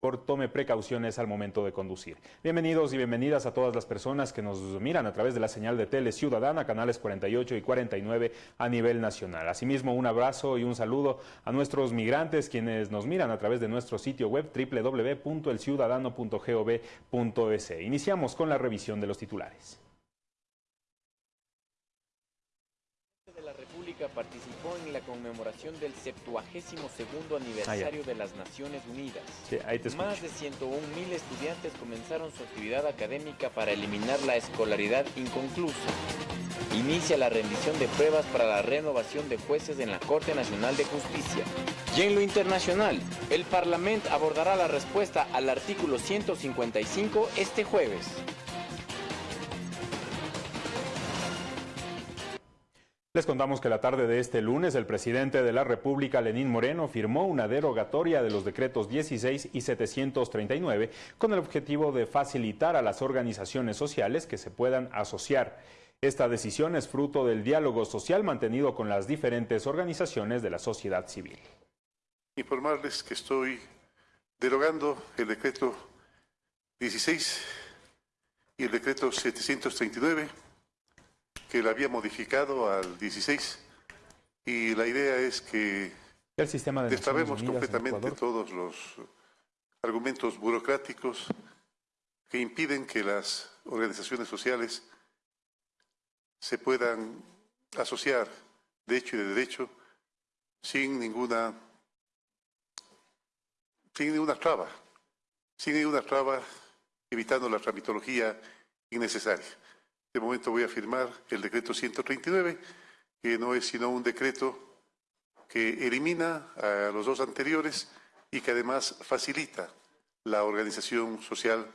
por tome precauciones al momento de conducir. Bienvenidos y bienvenidas a todas las personas que nos miran a través de la señal de Tele Ciudadana, canales 48 y 49 a nivel nacional. Asimismo, un abrazo y un saludo a nuestros migrantes quienes nos miran a través de nuestro sitio web www.elciudadano.gov.es. Iniciamos con la revisión de los titulares. Participó en la conmemoración del 72 aniversario de las Naciones Unidas. Más de 101 mil estudiantes comenzaron su actividad académica para eliminar la escolaridad inconclusa. Inicia la rendición de pruebas para la renovación de jueces en la Corte Nacional de Justicia. Y en lo internacional, el Parlamento abordará la respuesta al artículo 155 este jueves. Les contamos que la tarde de este lunes el presidente de la República, Lenín Moreno, firmó una derogatoria de los decretos 16 y 739 con el objetivo de facilitar a las organizaciones sociales que se puedan asociar. Esta decisión es fruto del diálogo social mantenido con las diferentes organizaciones de la sociedad civil. Informarles que estoy derogando el decreto 16 y el decreto 739 que la había modificado al 16 y la idea es que el sistema de completamente todos los argumentos burocráticos que impiden que las organizaciones sociales se puedan asociar de hecho y de derecho sin ninguna sin ninguna traba, sin ninguna traba, evitando la tramitología innecesaria. De momento voy a firmar el decreto 139, que no es sino un decreto que elimina a los dos anteriores y que además facilita la organización social,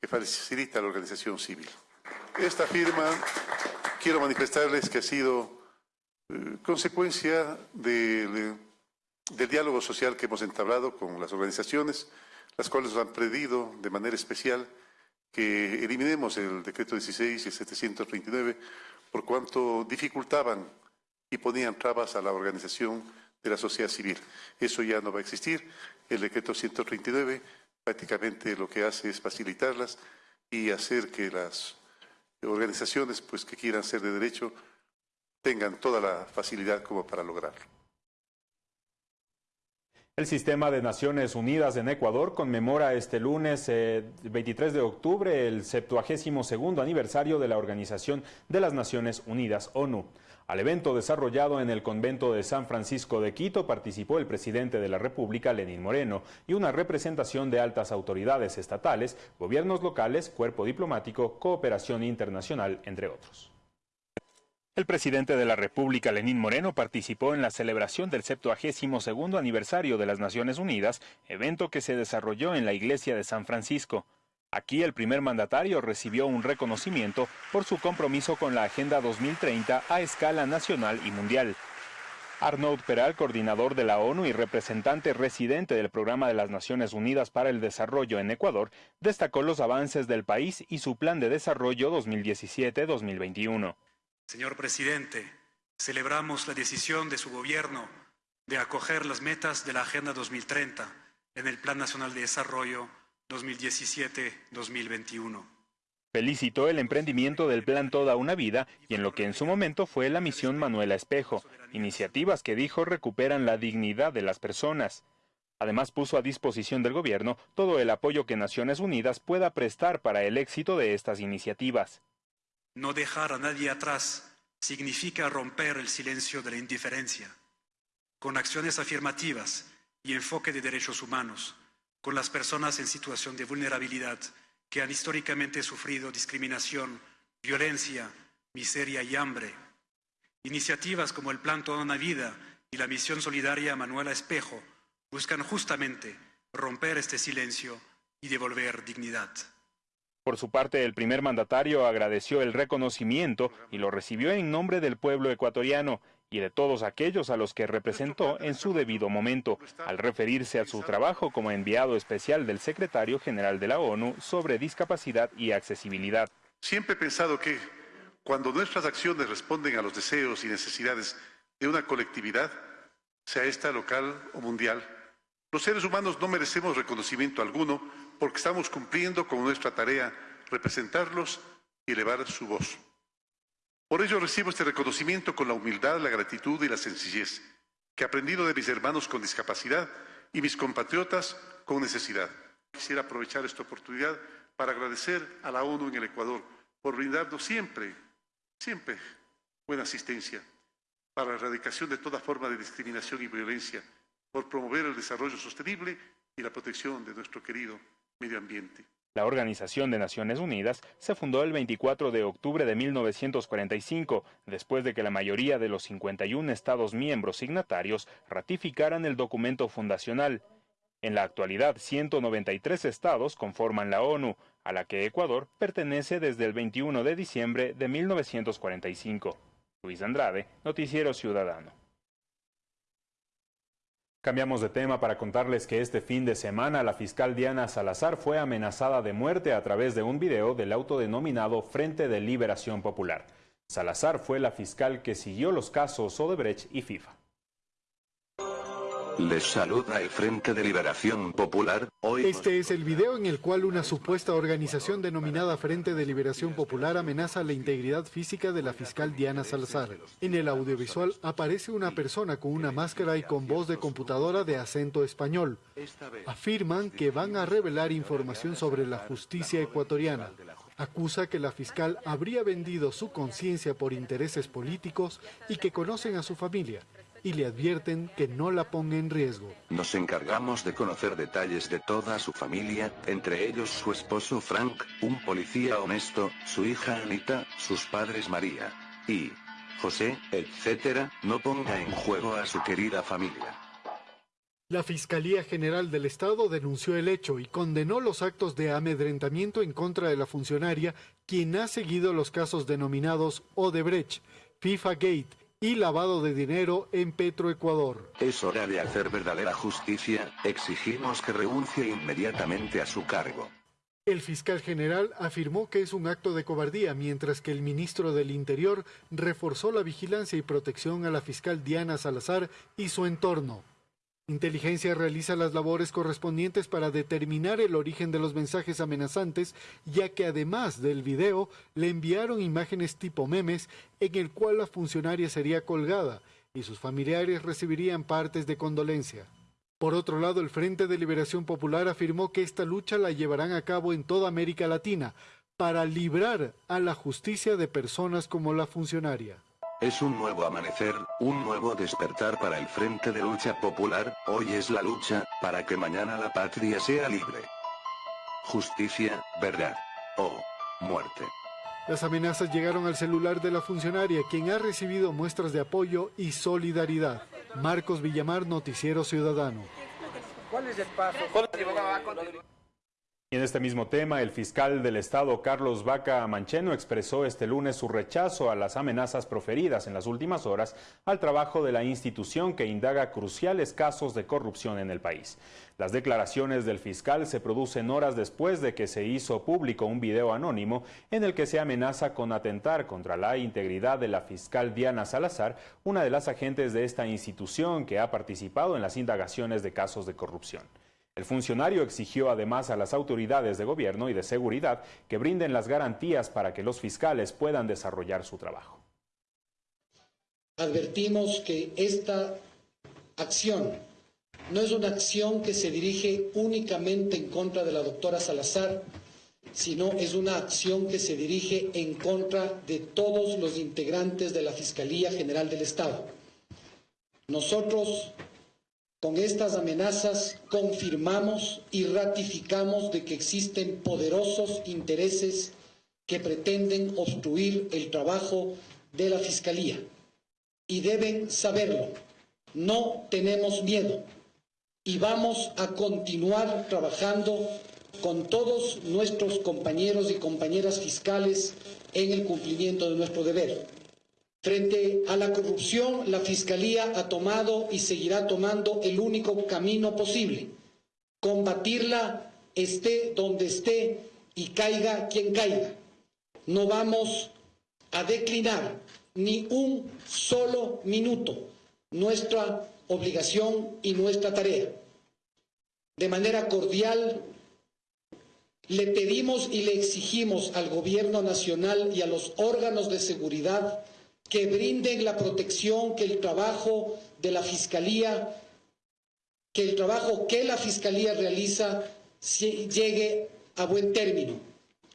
que facilita la organización civil. Esta firma, quiero manifestarles que ha sido eh, consecuencia del, del diálogo social que hemos entablado con las organizaciones, las cuales nos han pedido de manera especial que eliminemos el decreto 16 y el 739 por cuanto dificultaban y ponían trabas a la organización de la sociedad civil. Eso ya no va a existir. El decreto 139 prácticamente lo que hace es facilitarlas y hacer que las organizaciones pues, que quieran ser de derecho tengan toda la facilidad como para lograrlo. El Sistema de Naciones Unidas en Ecuador conmemora este lunes 23 eh, de octubre el 72 aniversario de la Organización de las Naciones Unidas, ONU. Al evento desarrollado en el convento de San Francisco de Quito participó el presidente de la República, Lenín Moreno, y una representación de altas autoridades estatales, gobiernos locales, cuerpo diplomático, cooperación internacional, entre otros. El presidente de la República, Lenín Moreno, participó en la celebración del 72 aniversario de las Naciones Unidas, evento que se desarrolló en la iglesia de San Francisco. Aquí el primer mandatario recibió un reconocimiento por su compromiso con la Agenda 2030 a escala nacional y mundial. Arnaud Peral, coordinador de la ONU y representante residente del Programa de las Naciones Unidas para el Desarrollo en Ecuador, destacó los avances del país y su plan de desarrollo 2017-2021. Señor presidente, celebramos la decisión de su gobierno de acoger las metas de la Agenda 2030 en el Plan Nacional de Desarrollo 2017-2021. Felicitó el emprendimiento del plan Toda una Vida y en lo que en su momento fue la misión Manuela Espejo, iniciativas que dijo recuperan la dignidad de las personas. Además puso a disposición del gobierno todo el apoyo que Naciones Unidas pueda prestar para el éxito de estas iniciativas. No dejar a nadie atrás significa romper el silencio de la indiferencia. Con acciones afirmativas y enfoque de derechos humanos, con las personas en situación de vulnerabilidad que han históricamente sufrido discriminación, violencia, miseria y hambre. Iniciativas como el Plan Toda una Vida y la Misión Solidaria Manuela Espejo buscan justamente romper este silencio y devolver dignidad. Por su parte, el primer mandatario agradeció el reconocimiento y lo recibió en nombre del pueblo ecuatoriano y de todos aquellos a los que representó en su debido momento, al referirse a su trabajo como enviado especial del secretario general de la ONU sobre discapacidad y accesibilidad. Siempre he pensado que cuando nuestras acciones responden a los deseos y necesidades de una colectividad, sea esta local o mundial, Los seres humanos no merecemos reconocimiento alguno porque estamos cumpliendo con nuestra tarea, representarlos y elevar su voz. Por ello recibo este reconocimiento con la humildad, la gratitud y la sencillez que he aprendido de mis hermanos con discapacidad y mis compatriotas con necesidad. Quisiera aprovechar esta oportunidad para agradecer a la ONU en el Ecuador por brindarnos siempre, siempre buena asistencia para la erradicación de toda forma de discriminación y violencia, por promover el desarrollo sostenible y la protección de nuestro querido medio ambiente. La Organización de Naciones Unidas se fundó el 24 de octubre de 1945, después de que la mayoría de los 51 Estados miembros signatarios ratificaran el documento fundacional. En la actualidad, 193 estados conforman la ONU, a la que Ecuador pertenece desde el 21 de diciembre de 1945. Luis Andrade, Noticiero Ciudadano. Cambiamos de tema para contarles que este fin de semana la fiscal Diana Salazar fue amenazada de muerte a través de un video del autodenominado Frente de Liberación Popular. Salazar fue la fiscal que siguió los casos Odebrecht y FIFA. Les saluda el Frente de Liberación Popular. Hoy este es el video en el cual una supuesta organización denominada Frente de Liberación Popular amenaza la integridad física de la fiscal Diana Salazar. En el audiovisual aparece una persona con una máscara y con voz de computadora de acento español. Afirman que van a revelar información sobre la justicia ecuatoriana. Acusa que la fiscal habría vendido su conciencia por intereses políticos y que conocen a su familia y le advierten que no la ponga en riesgo. Nos encargamos de conocer detalles de toda su familia, entre ellos su esposo Frank, un policía honesto, su hija Anita, sus padres María y José, etc. No ponga en juego a su querida familia. La Fiscalía General del Estado denunció el hecho y condenó los actos de amedrentamiento en contra de la funcionaria, quien ha seguido los casos denominados Odebrecht, FIFA Gate y lavado de dinero en Petroecuador. Es hora de hacer verdadera justicia, exigimos que renuncie inmediatamente a su cargo. El fiscal general afirmó que es un acto de cobardía, mientras que el ministro del Interior reforzó la vigilancia y protección a la fiscal Diana Salazar y su entorno. Inteligencia realiza las labores correspondientes para determinar el origen de los mensajes amenazantes, ya que además del video le enviaron imágenes tipo memes en el cual la funcionaria sería colgada y sus familiares recibirían partes de condolencia. Por otro lado, el Frente de Liberación Popular afirmó que esta lucha la llevarán a cabo en toda América Latina para librar a la justicia de personas como la funcionaria. Es un nuevo amanecer, un nuevo despertar para el Frente de Lucha Popular, hoy es la lucha, para que mañana la patria sea libre. Justicia, verdad. O muerte. Las amenazas llegaron al celular de la funcionaria, quien ha recibido muestras de apoyo y solidaridad. Marcos Villamar, Noticiero Ciudadano. ¿Cuál es el paso? Y en este mismo tema, el fiscal del Estado, Carlos Vaca Mancheno, expresó este lunes su rechazo a las amenazas proferidas en las últimas horas al trabajo de la institución que indaga cruciales casos de corrupción en el país. Las declaraciones del fiscal se producen horas después de que se hizo público un video anónimo en el que se amenaza con atentar contra la integridad de la fiscal Diana Salazar, una de las agentes de esta institución que ha participado en las indagaciones de casos de corrupción. El funcionario exigió además a las autoridades de gobierno y de seguridad que brinden las garantías para que los fiscales puedan desarrollar su trabajo. Advertimos que esta acción no es una acción que se dirige únicamente en contra de la doctora Salazar, sino es una acción que se dirige en contra de todos los integrantes de la Fiscalía General del Estado. Nosotros con estas amenazas confirmamos y ratificamos de que existen poderosos intereses que pretenden obstruir el trabajo de la Fiscalía. Y deben saberlo, no tenemos miedo y vamos a continuar trabajando con todos nuestros compañeros y compañeras fiscales en el cumplimiento de nuestro deber. Frente a la corrupción, la Fiscalía ha tomado y seguirá tomando el único camino posible, combatirla esté donde esté y caiga quien caiga. No vamos a declinar ni un solo minuto nuestra obligación y nuestra tarea. De manera cordial, le pedimos y le exigimos al Gobierno Nacional y a los órganos de seguridad que brinden la protección que el trabajo de la Fiscalía, que el trabajo que la Fiscalía realiza llegue a buen término.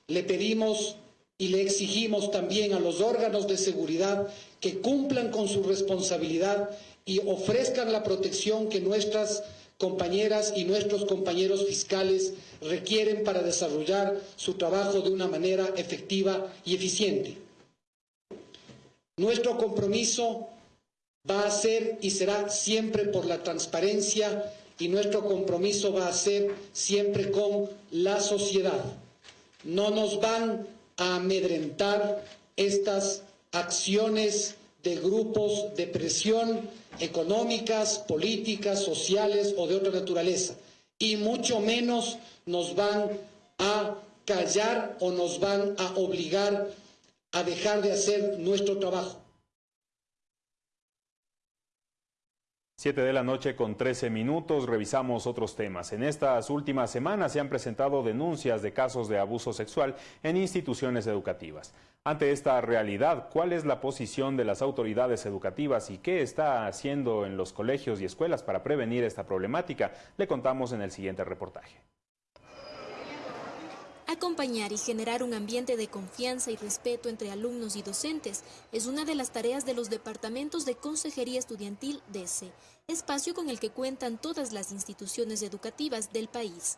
Le pedimos y le exigimos también a los órganos de seguridad que cumplan con su responsabilidad y ofrezcan la protección que nuestras compañeras y nuestros compañeros fiscales requieren para desarrollar su trabajo de una manera efectiva y eficiente. Nuestro compromiso va a ser y será siempre por la transparencia y nuestro compromiso va a ser siempre con la sociedad. No nos van a amedrentar estas acciones de grupos de presión económicas, políticas, sociales o de otra naturaleza. Y mucho menos nos van a callar o nos van a obligar a dejar de hacer nuestro trabajo. Siete de la noche con 13 minutos, revisamos otros temas. En estas últimas semanas se han presentado denuncias de casos de abuso sexual en instituciones educativas. Ante esta realidad, ¿cuál es la posición de las autoridades educativas y qué está haciendo en los colegios y escuelas para prevenir esta problemática? Le contamos en el siguiente reportaje. Acompañar y generar un ambiente de confianza y respeto entre alumnos y docentes es una de las tareas de los departamentos de Consejería Estudiantil DESE, espacio con el que cuentan todas las instituciones educativas del país.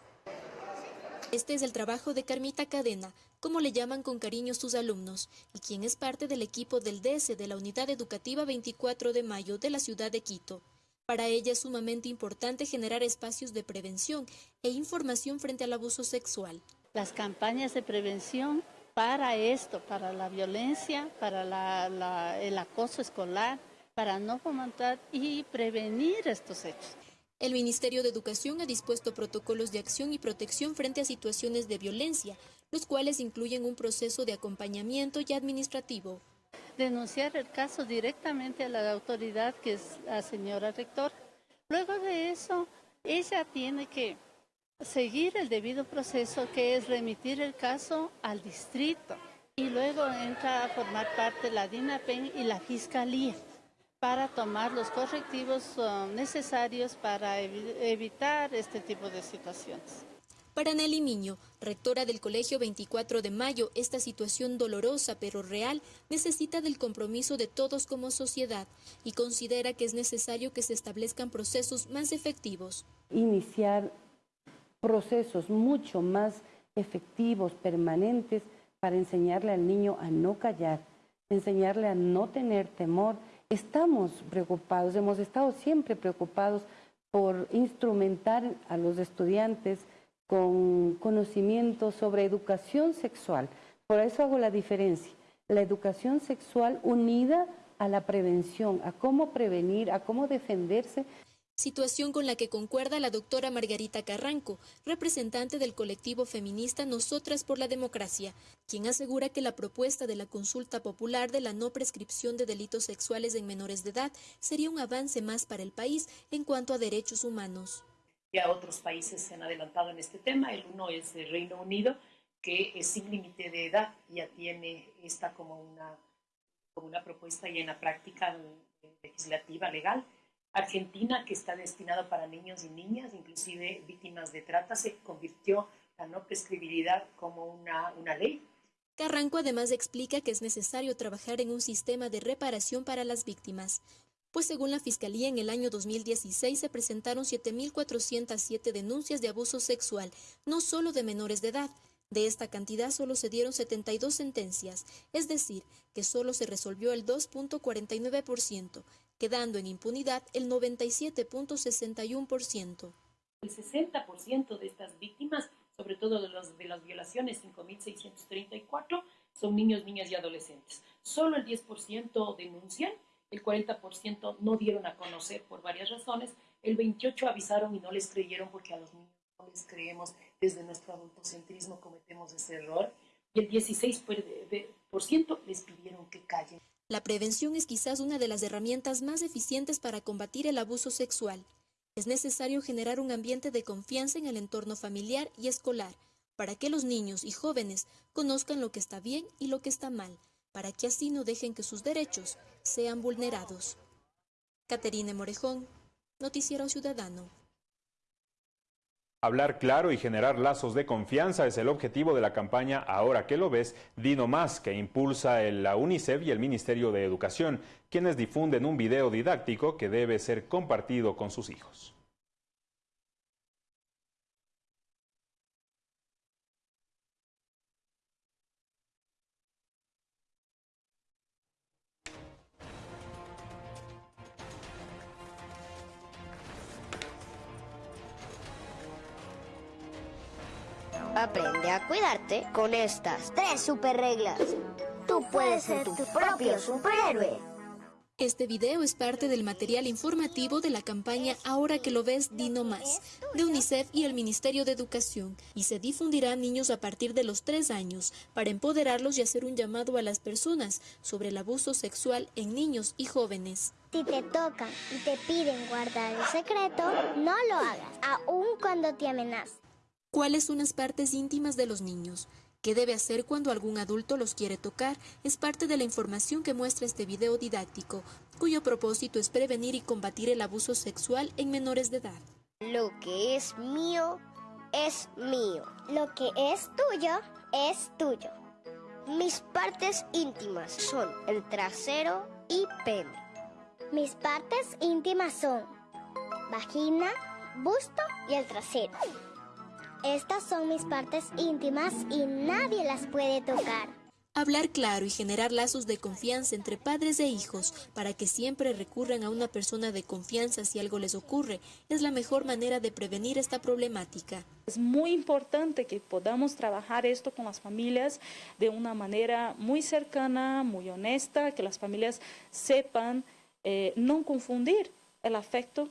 Este es el trabajo de Carmita Cadena, como le llaman con cariño sus alumnos, y quien es parte del equipo del de la Unidad Educativa 24 de Mayo de la ciudad de Quito. Para ella es sumamente importante generar espacios de prevención e información frente al abuso sexual las campañas de prevención para esto, para la violencia, para el acoso escolar, para no fomentar y prevenir estos hechos. El Ministerio de Educación ha dispuesto protocolos de acción y protección frente a situaciones de violencia, los cuales incluyen un proceso de acompañamiento y administrativo. Denunciar el caso directamente a la autoridad, que es la señora rector. Luego de eso, ella tiene que seguir el debido proceso que es remitir el caso al distrito y luego entra a formar parte la DINAPEN y la Fiscalía para tomar los correctivos uh, necesarios para evitar este tipo de situaciones. Para Nelly Miño, rectora del Colegio 24 de Mayo, esta situación dolorosa pero real necesita del compromiso de todos como sociedad y considera que es necesario que se establezcan procesos más efectivos. Iniciar procesos mucho más efectivos, permanentes, para enseñarle al niño a no callar, enseñarle a no tener temor. Estamos preocupados, hemos estado siempre preocupados por instrumentar a los estudiantes con conocimiento sobre educación sexual. Por eso hago la diferencia. La educación sexual unida a la prevención, a cómo prevenir, a cómo defenderse situación con la que concuerda la doctora Margarita Carranco, representante del colectivo feminista Nosotras por la Democracia, quien asegura que la propuesta de la consulta popular de la no prescripción de delitos sexuales en menores de edad sería un avance más para el país en cuanto a derechos humanos. Ya otros países se han adelantado en este tema, el uno es el Reino Unido, que es sin límite de edad, ya tiene esta como una, como una propuesta y en la práctica legislativa legal Argentina, que está destinado para niños y niñas, inclusive víctimas de trata, se convirtió la no prescribilidad como una, una ley. Carranco además explica que es necesario trabajar en un sistema de reparación para las víctimas, pues según la Fiscalía en el año 2016 se presentaron 7.407 denuncias de abuso sexual, no solo de menores de edad. De esta cantidad solo se dieron 72 sentencias, es decir, que solo se resolvió el 2.49%, quedando en impunidad el 97.61%. El 60% de estas víctimas, sobre todo de, los, de las violaciones, 5.634, son niños, niñas y adolescentes. Solo el 10% denuncian, el 40% no dieron a conocer por varias razones, el 28% avisaron y no les creyeron porque a los niños no les creemos desde nuestro adultocentrismo cometemos ese error, y el 16% les pidieron que callen. La prevención es quizás una de las herramientas más eficientes para combatir el abuso sexual. Es necesario generar un ambiente de confianza en el entorno familiar y escolar, para que los niños y jóvenes conozcan lo que está bien y lo que está mal, para que así no dejen que sus derechos sean vulnerados. Caterine Morejón, Noticiero Ciudadano. Hablar claro y generar lazos de confianza es el objetivo de la campaña Ahora que lo ves, Dino Más, que impulsa la UNICEF y el Ministerio de Educación, quienes difunden un video didáctico que debe ser compartido con sus hijos. Con estas tres super reglas. Tú puedes ser tu propio superhéroe. Este video es parte del material informativo de la campaña Ahora que lo ves, Dino Más, de UNICEF y el Ministerio de Educación, y se difundirá a niños a partir de los tres años para empoderarlos y hacer un llamado a las personas sobre el abuso sexual en niños y jóvenes. Si te tocan y te piden guardar el secreto, no lo hagas, aun cuando te amenazan cuáles son las partes íntimas de los niños, qué debe hacer cuando algún adulto los quiere tocar, es parte de la información que muestra este video didáctico, cuyo propósito es prevenir y combatir el abuso sexual en menores de edad. Lo que es mío, es mío. Lo que es tuyo, es tuyo. Mis partes íntimas son el trasero y pene. Mis partes íntimas son vagina, busto y el trasero. Estas son mis partes íntimas y nadie las puede tocar. Hablar claro y generar lazos de confianza entre padres e hijos para que siempre recurran a una persona de confianza si algo les ocurre es la mejor manera de prevenir esta problemática. Es muy importante que podamos trabajar esto con las familias de una manera muy cercana, muy honesta, que las familias sepan eh, no confundir el afecto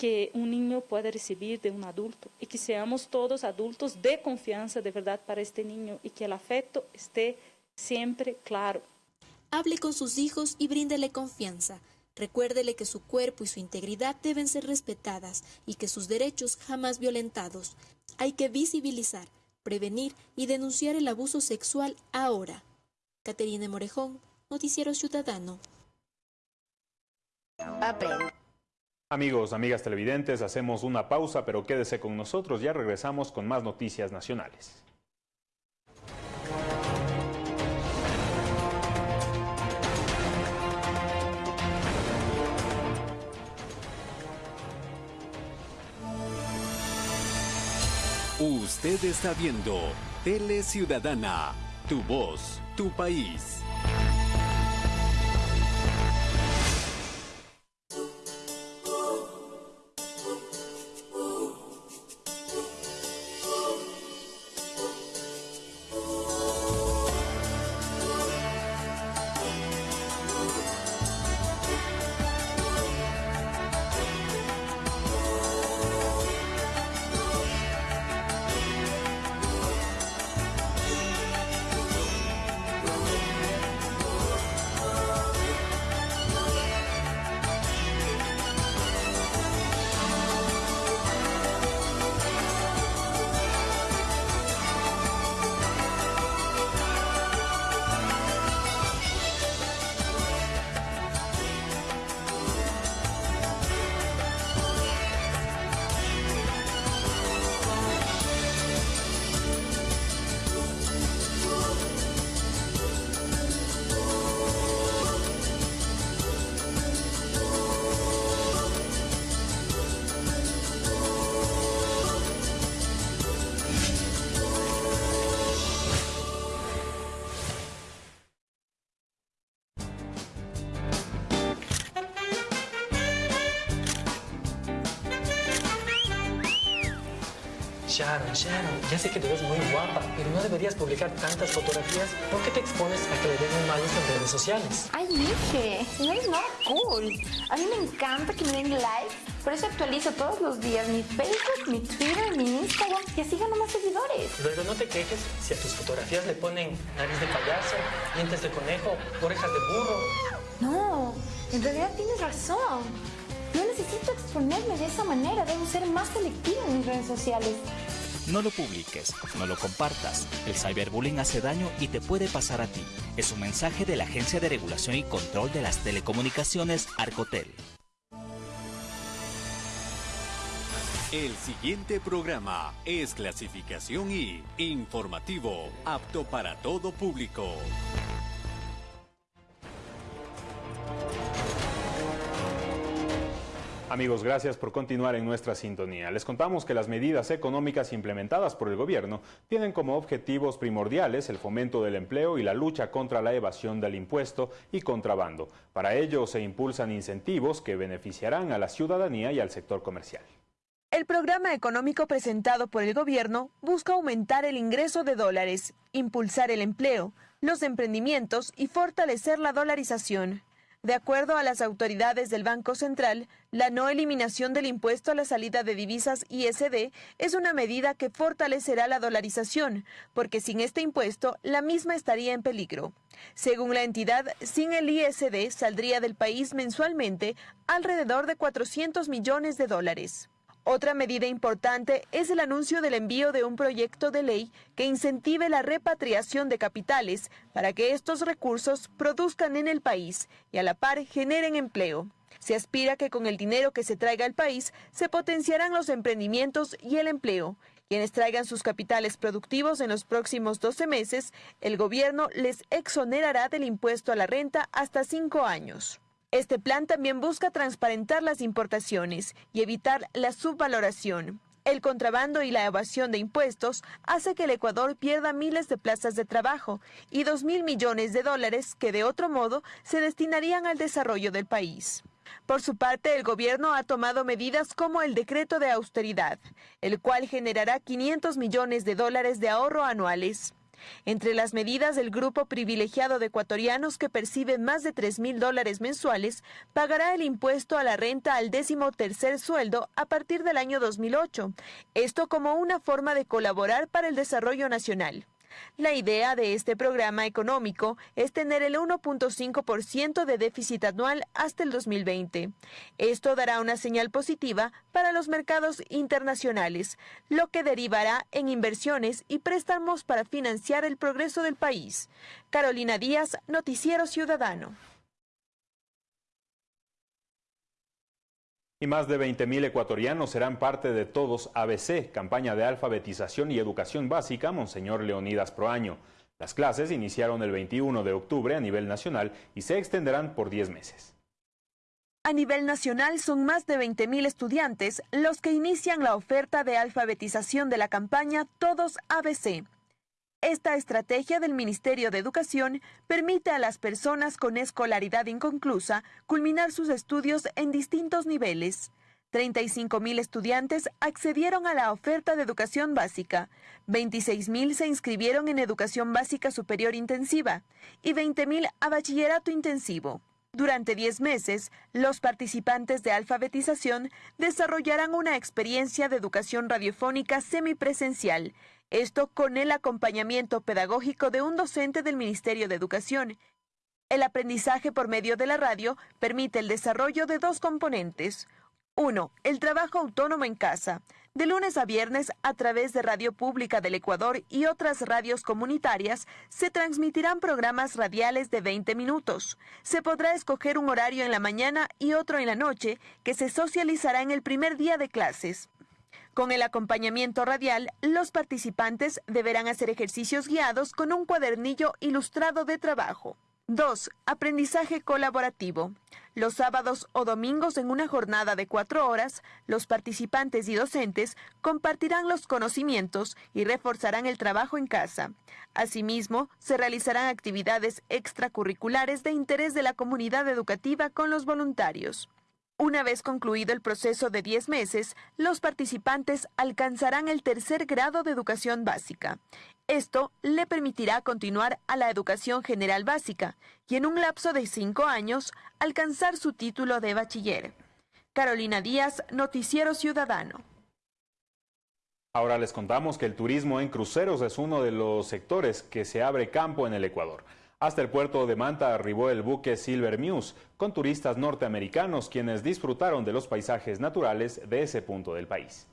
que un niño puede recibir de un adulto y que seamos todos adultos de confianza de verdad para este niño y que el afecto esté siempre claro. Hable con sus hijos y bríndele confianza. Recuérdele que su cuerpo y su integridad deben ser respetadas y que sus derechos jamás violentados. Hay que visibilizar, prevenir y denunciar el abuso sexual ahora. Caterine Morejón, Noticiero Ciudadano. Amigos, amigas televidentes, hacemos una pausa, pero quédese con nosotros, ya regresamos con más noticias nacionales. Usted está viendo Tele Ciudadana, tu voz, tu país. Sharon, Sharon, ya sé que te ves muy guapa, pero no deberías publicar tantas fotografías porque te expones a que le den un mal uso en redes sociales. Ay, Mije, no es nada cool. A mí me encanta que me den likes, por eso actualizo todos los días mi Facebook, mi Twitter, mi Instagram y así gano más seguidores. Luego no te quejes si a tus fotografías le ponen nariz de payaso, dientes de conejo, orejas de burro. No, en realidad tienes razón. No necesito exponerme de esa manera, debo ser más selectiva en mis redes sociales. No lo publiques, no lo compartas. El cyberbullying hace daño y te puede pasar a ti. Es un mensaje de la Agencia de Regulación y Control de las Telecomunicaciones, Arcotel. El siguiente programa es clasificación y informativo, apto para todo público. Amigos, gracias por continuar en nuestra sintonía. Les contamos que las medidas económicas implementadas por el gobierno tienen como objetivos primordiales el fomento del empleo y la lucha contra la evasión del impuesto y contrabando. Para ello se impulsan incentivos que beneficiarán a la ciudadanía y al sector comercial. El programa económico presentado por el gobierno busca aumentar el ingreso de dólares, impulsar el empleo, los emprendimientos y fortalecer la dolarización. De acuerdo a las autoridades del Banco Central, la no eliminación del impuesto a la salida de divisas ISD es una medida que fortalecerá la dolarización, porque sin este impuesto la misma estaría en peligro. Según la entidad, sin el ISD saldría del país mensualmente alrededor de 400 millones de dólares. Otra medida importante es el anuncio del envío de un proyecto de ley que incentive la repatriación de capitales para que estos recursos produzcan en el país y a la par generen empleo. Se aspira que con el dinero que se traiga al país se potenciarán los emprendimientos y el empleo. Quienes traigan sus capitales productivos en los próximos 12 meses, el gobierno les exonerará del impuesto a la renta hasta cinco años. Este plan también busca transparentar las importaciones y evitar la subvaloración. El contrabando y la evasión de impuestos hace que el Ecuador pierda miles de plazas de trabajo y dos mil millones de dólares que de otro modo se destinarían al desarrollo del país. Por su parte, el gobierno ha tomado medidas como el decreto de austeridad, el cual generará 500 millones de dólares de ahorro anuales. Entre las medidas, del grupo privilegiado de ecuatorianos que perciben más de 3 mil dólares mensuales pagará el impuesto a la renta al décimo tercer sueldo a partir del año 2008. Esto como una forma de colaborar para el desarrollo nacional. La idea de este programa económico es tener el 1.5% de déficit anual hasta el 2020. Esto dará una señal positiva para los mercados internacionales, lo que derivará en inversiones y préstamos para financiar el progreso del país. Carolina Díaz, Noticiero Ciudadano. Y más de 20.000 ecuatorianos serán parte de Todos ABC, campaña de alfabetización y educación básica, Monseñor Leonidas Proaño. Las clases iniciaron el 21 de octubre a nivel nacional y se extenderán por 10 meses. A nivel nacional son más de 20.000 estudiantes los que inician la oferta de alfabetización de la campaña Todos ABC. Esta estrategia del Ministerio de Educación permite a las personas con escolaridad inconclusa culminar sus estudios en distintos niveles. 35.000 estudiantes accedieron a la oferta de educación básica, 26.000 se inscribieron en educación básica superior intensiva y 20.000 a bachillerato intensivo. Durante 10 meses, los participantes de alfabetización desarrollarán una experiencia de educación radiofónica semipresencial esto con el acompañamiento pedagógico de un docente del Ministerio de Educación. El aprendizaje por medio de la radio permite el desarrollo de dos componentes. Uno, el trabajo autónomo en casa. De lunes a viernes, a través de Radio Pública del Ecuador y otras radios comunitarias, se transmitirán programas radiales de 20 minutos. Se podrá escoger un horario en la mañana y otro en la noche, que se socializará en el primer día de clases. Con el acompañamiento radial, los participantes deberán hacer ejercicios guiados con un cuadernillo ilustrado de trabajo. 2. Aprendizaje colaborativo. Los sábados o domingos en una jornada de cuatro horas, los participantes y docentes compartirán los conocimientos y reforzarán el trabajo en casa. Asimismo, se realizarán actividades extracurriculares de interés de la comunidad educativa con los voluntarios. Una vez concluido el proceso de 10 meses, los participantes alcanzarán el tercer grado de educación básica. Esto le permitirá continuar a la educación general básica y en un lapso de 5 años alcanzar su título de bachiller. Carolina Díaz, Noticiero Ciudadano. Ahora les contamos que el turismo en cruceros es uno de los sectores que se abre campo en el Ecuador. Hasta el puerto de Manta arribó el buque Silver Muse con turistas norteamericanos quienes disfrutaron de los paisajes naturales de ese punto del país.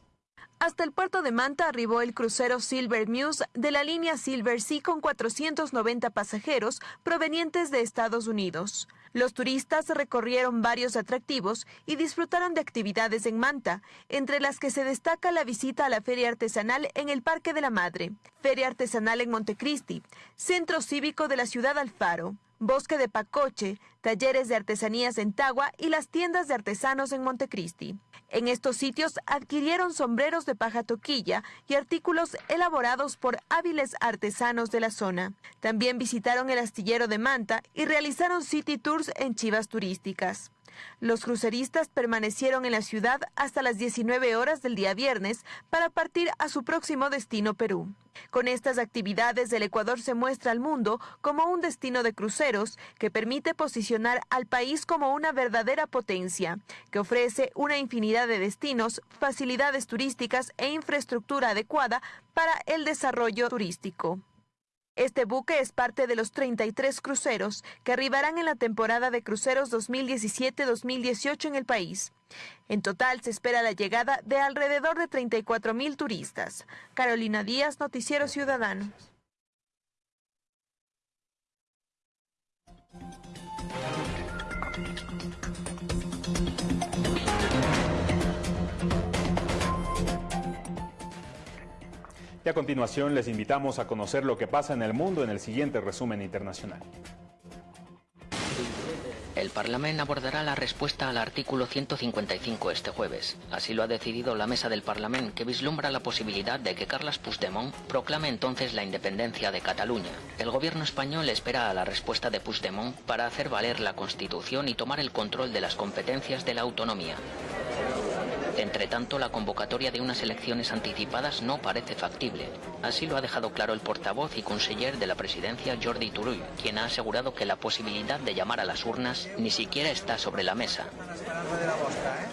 Hasta el puerto de Manta arribó el crucero Silver Muse de la línea Silver Sea con 490 pasajeros provenientes de Estados Unidos. Los turistas recorrieron varios atractivos y disfrutaron de actividades en Manta, entre las que se destaca la visita a la Feria Artesanal en el Parque de la Madre, Feria Artesanal en Montecristi, Centro Cívico de la Ciudad Alfaro, Bosque de Pacoche, talleres de artesanías en Tagua y las tiendas de artesanos en Montecristi. En estos sitios adquirieron sombreros de paja toquilla y artículos elaborados por hábiles artesanos de la zona. También visitaron el astillero de Manta y realizaron city tours en chivas turísticas. Los cruceristas permanecieron en la ciudad hasta las 19 horas del día viernes para partir a su próximo destino Perú. Con estas actividades, el Ecuador se muestra al mundo como un destino de cruceros que permite posicionar al país como una verdadera potencia, que ofrece una infinidad de destinos, facilidades turísticas e infraestructura adecuada para el desarrollo turístico. Este buque es parte de los 33 cruceros que arribarán en la temporada de cruceros 2017-2018 en el país. En total se espera la llegada de alrededor de 34 mil turistas. Carolina Díaz, Noticiero Ciudadano. Y a continuación les invitamos a conocer lo que pasa en el mundo en el siguiente resumen internacional. El Parlamento abordará la respuesta al artículo 155 este jueves. Así lo ha decidido la mesa del Parlamento, que vislumbra la posibilidad de que Carles Puigdemont proclame entonces la independencia de Cataluña. El gobierno español espera a la respuesta de Puigdemont para hacer valer la Constitución y tomar el control de las competencias de la autonomía. Entre tanto, la convocatoria de unas elecciones anticipadas no parece factible. Así lo ha dejado claro el portavoz y conseller de la presidencia Jordi Turull, quien ha asegurado que la posibilidad de llamar a las urnas ni siquiera está sobre la mesa.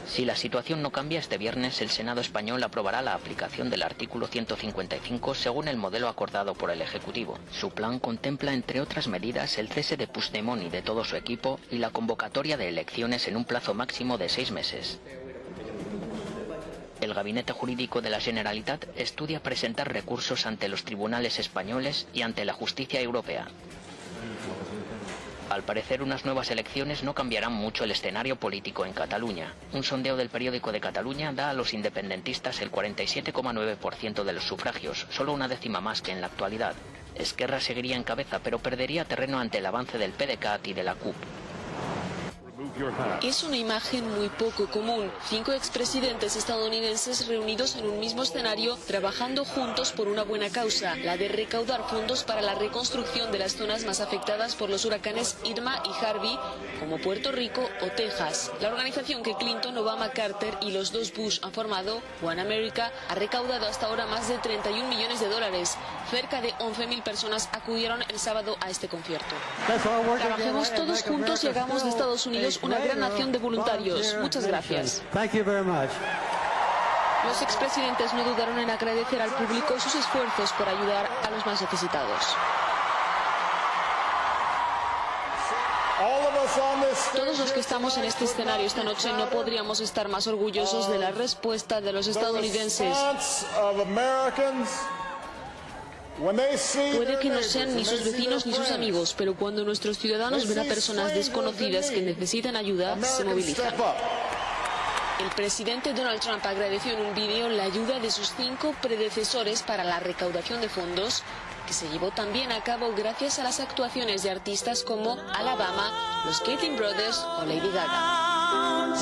Si la situación no cambia este viernes, el Senado español aprobará la aplicación del artículo 155 según el modelo acordado por el Ejecutivo. Su plan contempla, entre otras medidas, el cese de Puigdemont y de todo su equipo y la convocatoria de elecciones en un plazo máximo de seis meses. El Gabinete Jurídico de la Generalitat estudia presentar recursos ante los tribunales españoles y ante la justicia europea. Al parecer, unas nuevas elecciones no cambiarán mucho el escenario político en Cataluña. Un sondeo del periódico de Cataluña da a los independentistas el 47,9% de los sufragios, solo una décima más que en la actualidad. Esquerra seguiría en cabeza, pero perdería terreno ante el avance del PDCAT y de la CUP. Es una imagen muy poco común. Cinco expresidentes estadounidenses reunidos en un mismo escenario trabajando juntos por una buena causa, la de recaudar fondos para la reconstrucción de las zonas más afectadas por los huracanes Irma y Harvey, como Puerto Rico o Texas. La organización que Clinton, Obama, Carter y los dos Bush han formado, One America, ha recaudado hasta ahora más de 31 millones de dólares. Cerca de 11.000 personas acudieron el sábado a este concierto. Trabajemos todos juntos y hagamos de Estados Unidos una gran nación de voluntarios. Muchas gracias. Los expresidentes no dudaron en agradecer al público sus esfuerzos por ayudar a los más necesitados. Todos los que estamos en este escenario esta noche no podríamos estar más orgullosos de la respuesta de los estadounidenses. Puede que no sean ni sus vecinos ni sus amigos, pero cuando nuestros ciudadanos ven a personas desconocidas que necesitan ayuda, se movilizan. El presidente Donald Trump agradeció en un vídeo la ayuda de sus cinco predecesores para la recaudación de fondos, que se llevó también a cabo gracias a las actuaciones de artistas como Alabama, los Kathleen Brothers o Lady Gaga.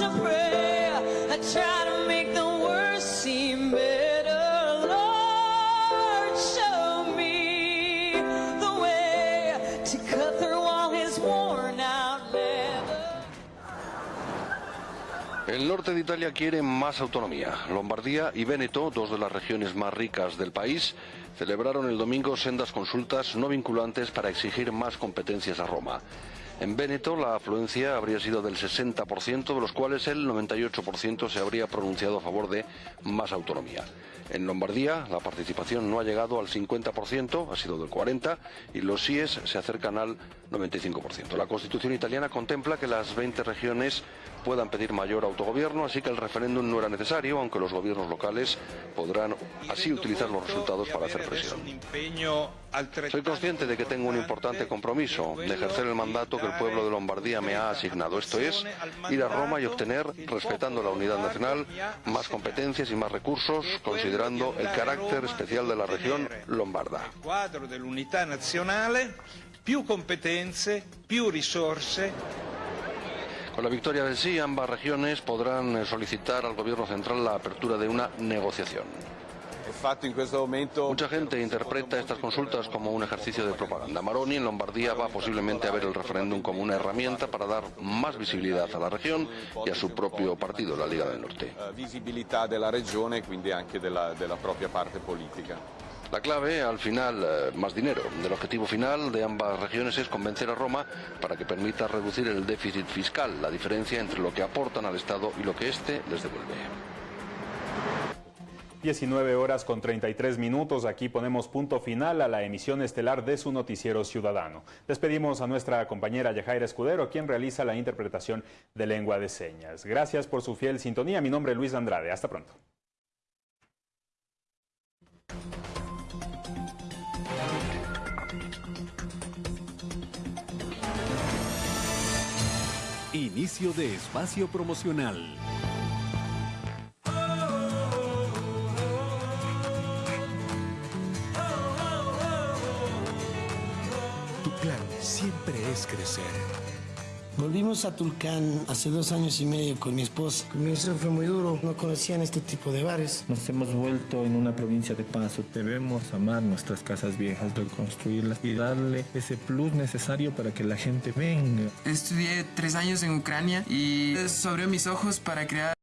El norte de Italia quiere más autonomía. Lombardía y Véneto, dos de las regiones más ricas del país, celebraron el domingo sendas consultas no vinculantes para exigir más competencias a Roma. En Véneto la afluencia habría sido del 60%, de los cuales el 98% se habría pronunciado a favor de más autonomía. En Lombardía la participación no ha llegado al 50%, ha sido del 40%, y los síes se acercan al 95%. La Constitución italiana contempla que las 20 regiones puedan pedir mayor autogobierno, así que el referéndum no era necesario, aunque los gobiernos locales podrán así utilizar los resultados para hacer presión. Soy consciente de que tengo un importante compromiso de ejercer el mandato que el pueblo de Lombardía me ha asignado, esto es, ir a Roma y obtener, respetando la unidad nacional, más competencias y más recursos, considerando el carácter especial de la región lombarda. più competenze, più risorse. Con la victoria del sí, ambas regiones podrán eh, solicitar al gobierno central la apertura de una negociación. Mucha gente interpreta estas consultas como un ejercicio de propaganda. Maroni en Lombardía va posiblemente a ver el referéndum como una herramienta para dar más visibilidad a la región y a su propio partido, la Liga del Norte. Visibilità della regione e quindi anche della, della propria parte politica. La clave, al final, eh, más dinero. El objetivo final de ambas regiones es convencer a Roma para que permita reducir el déficit fiscal, la diferencia entre lo que aportan al Estado y lo que éste les devuelve. 19 horas con 33 minutos. Aquí ponemos punto final a la emisión estelar de su noticiero ciudadano. Despedimos a nuestra compañera Yajaira Escudero, quien realiza la interpretación de lengua de señas. Gracias por su fiel sintonía. Mi nombre es Luis Andrade. Hasta pronto. Inicio de espacio promocional. Es crecer. Volvimos a Tulcán hace dos años y medio con mi esposa. El comienzo fue muy duro, no conocían este tipo de bares. Nos hemos vuelto en una provincia de paso. Debemos amar nuestras casas viejas, reconstruirlas y darle ese plus necesario para que la gente venga. Estudié tres años en Ucrania y eso abrió mis ojos para crear